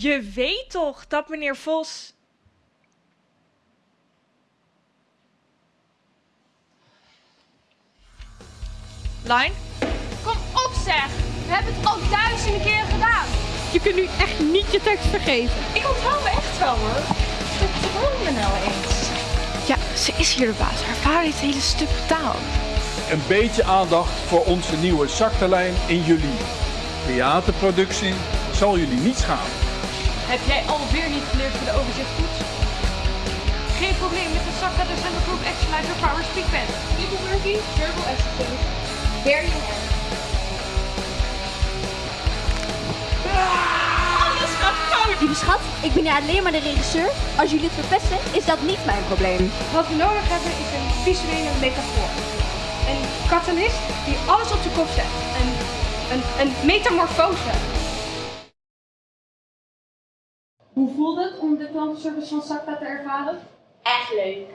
Je weet toch dat meneer Vos... Line? Kom op zeg! We hebben het al duizenden keren gedaan. Je kunt nu echt niet je tekst vergeven. Ik onthoud me echt wel hoor. Vertrouw me nou eens. Ja, ze is hier de baas. Haar vader heeft een hele stuk betaald. Een beetje aandacht voor onze nieuwe zakterlijn in juli. Theaterproductie zal jullie niet schamen. Heb jij alweer niet geleerd voor de overzichtstoets? Geen probleem met de Sakka de Group Actualizer Power Speak Pen. People working, verbal assistant. Very Alles gaat fout! Lieve schat, ik ben alleen maar de regisseur. Als jullie het verpesten, is dat niet mijn probleem. Wat we nodig hebben is een visuele metafoor. Een katalist die alles op zijn kop zet. Een, een, een metamorfose. Hoe voelde het om de klantenservice van Sakta te ervaren? Echt leuk.